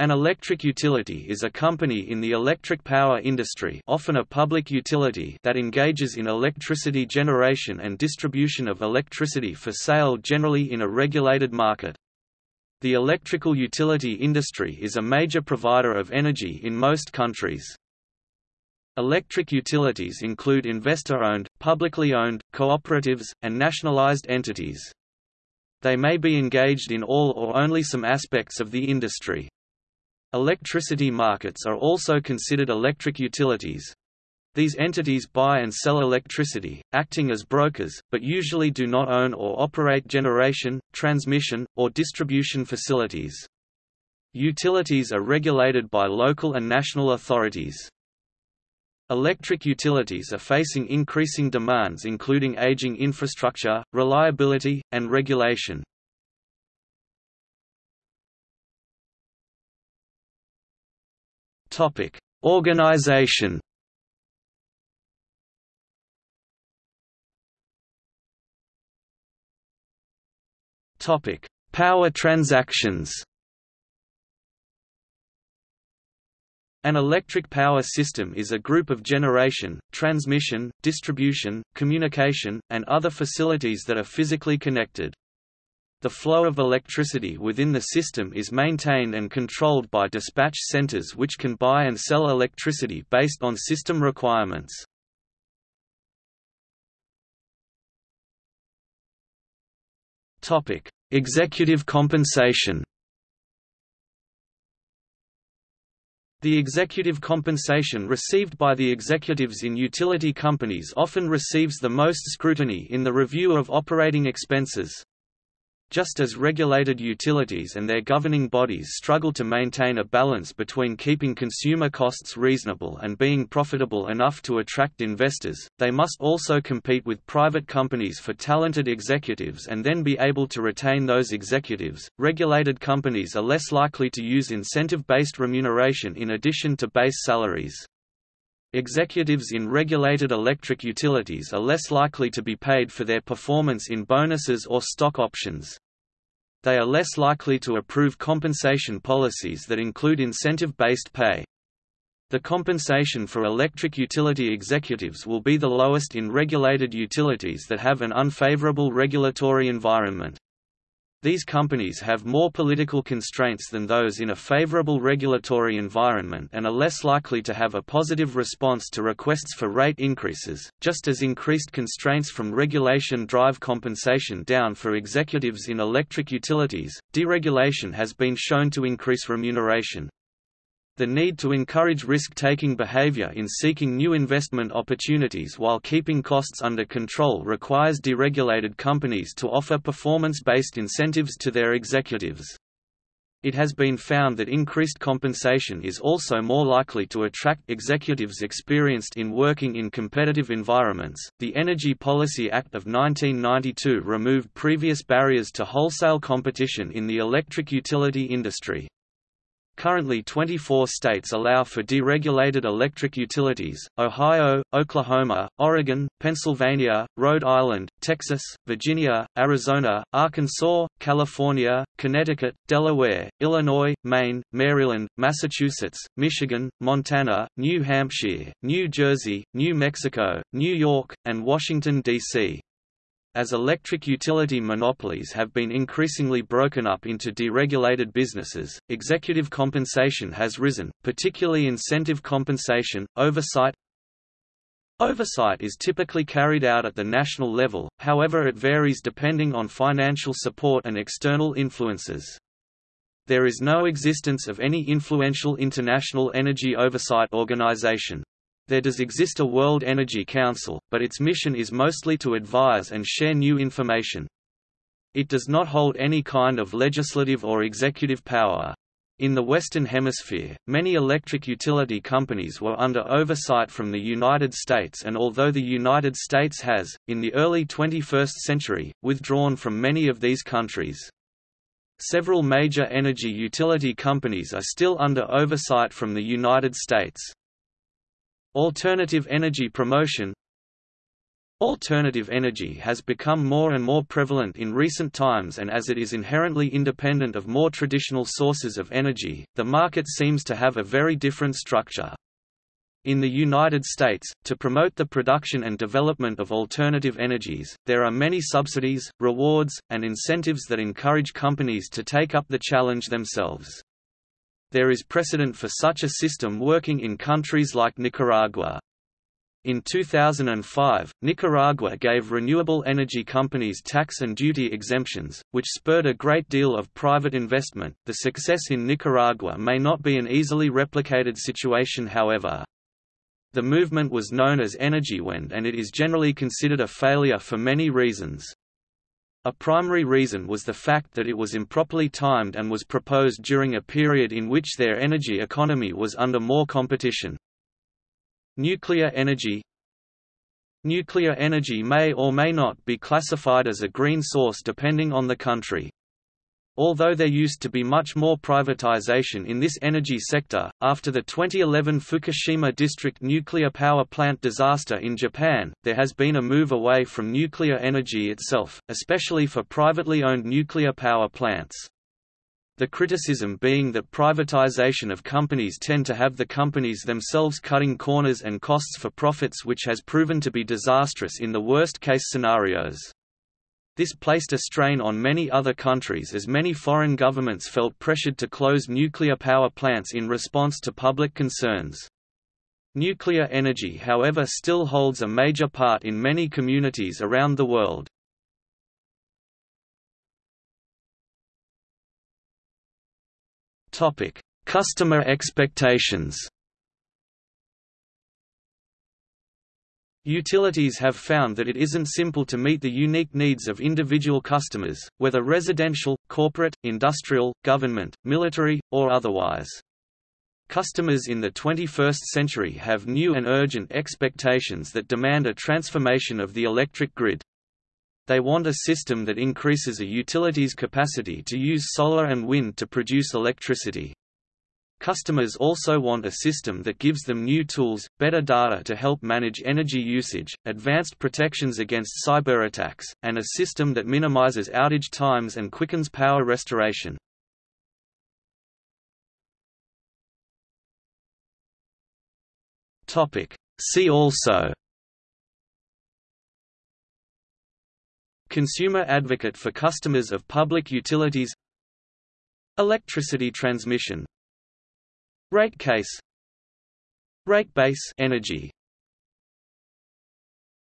An electric utility is a company in the electric power industry often a public utility that engages in electricity generation and distribution of electricity for sale generally in a regulated market. The electrical utility industry is a major provider of energy in most countries. Electric utilities include investor-owned, publicly owned, cooperatives, and nationalized entities. They may be engaged in all or only some aspects of the industry. Electricity markets are also considered electric utilities. These entities buy and sell electricity, acting as brokers, but usually do not own or operate generation, transmission, or distribution facilities. Utilities are regulated by local and national authorities. Electric utilities are facing increasing demands including aging infrastructure, reliability, and regulation. Topic: Organization. Topic: Power transactions. An electric power system is a group of generation, transmission, distribution, communication, and other facilities that are physically connected. The flow of electricity within the system is maintained and controlled by dispatch centers which can buy and sell electricity based on system requirements. Executive compensation The executive compensation received by the executives in utility companies often receives the most scrutiny in the review of operating expenses. Just as regulated utilities and their governing bodies struggle to maintain a balance between keeping consumer costs reasonable and being profitable enough to attract investors, they must also compete with private companies for talented executives and then be able to retain those executives. Regulated companies are less likely to use incentive based remuneration in addition to base salaries. Executives in regulated electric utilities are less likely to be paid for their performance in bonuses or stock options. They are less likely to approve compensation policies that include incentive-based pay. The compensation for electric utility executives will be the lowest in regulated utilities that have an unfavorable regulatory environment. These companies have more political constraints than those in a favorable regulatory environment and are less likely to have a positive response to requests for rate increases, just as increased constraints from regulation drive compensation down for executives in electric utilities. Deregulation has been shown to increase remuneration, the need to encourage risk-taking behavior in seeking new investment opportunities while keeping costs under control requires deregulated companies to offer performance-based incentives to their executives. It has been found that increased compensation is also more likely to attract executives experienced in working in competitive environments. The Energy Policy Act of 1992 removed previous barriers to wholesale competition in the electric utility industry. Currently 24 states allow for deregulated electric utilities, Ohio, Oklahoma, Oregon, Pennsylvania, Rhode Island, Texas, Virginia, Arizona, Arkansas, California, Connecticut, Delaware, Illinois, Maine, Maryland, Massachusetts, Michigan, Montana, New Hampshire, New Jersey, New Mexico, New York, and Washington, D.C. As electric utility monopolies have been increasingly broken up into deregulated businesses, executive compensation has risen, particularly incentive compensation, oversight Oversight is typically carried out at the national level, however it varies depending on financial support and external influences. There is no existence of any influential international energy oversight organization. There does exist a World Energy Council, but its mission is mostly to advise and share new information. It does not hold any kind of legislative or executive power. In the Western Hemisphere, many electric utility companies were under oversight from the United States and although the United States has, in the early 21st century, withdrawn from many of these countries. Several major energy utility companies are still under oversight from the United States. Alternative energy promotion Alternative energy has become more and more prevalent in recent times and as it is inherently independent of more traditional sources of energy, the market seems to have a very different structure. In the United States, to promote the production and development of alternative energies, there are many subsidies, rewards, and incentives that encourage companies to take up the challenge themselves. There is precedent for such a system working in countries like Nicaragua. In 2005, Nicaragua gave renewable energy companies tax and duty exemptions, which spurred a great deal of private investment. The success in Nicaragua may not be an easily replicated situation, however. The movement was known as Energiewende and it is generally considered a failure for many reasons. A primary reason was the fact that it was improperly timed and was proposed during a period in which their energy economy was under more competition. Nuclear energy Nuclear energy may or may not be classified as a green source depending on the country. Although there used to be much more privatization in this energy sector, after the 2011 Fukushima Daiichi nuclear power plant disaster in Japan, there has been a move away from nuclear energy itself, especially for privately owned nuclear power plants. The criticism being that privatization of companies tend to have the companies themselves cutting corners and costs for profits which has proven to be disastrous in the worst-case scenarios. This placed a strain on many other countries as many foreign governments felt pressured to close nuclear power plants in response to public concerns. Nuclear energy however still holds a major part in many communities around the world. Customer expectations. Utilities have found that it isn't simple to meet the unique needs of individual customers, whether residential, corporate, industrial, government, military, or otherwise. Customers in the 21st century have new and urgent expectations that demand a transformation of the electric grid. They want a system that increases a utility's capacity to use solar and wind to produce electricity. Customers also want a system that gives them new tools, better data to help manage energy usage, advanced protections against cyber attacks, and a system that minimizes outage times and quickens power restoration. See also Consumer advocate for customers of public utilities Electricity transmission Rate case Rate base energy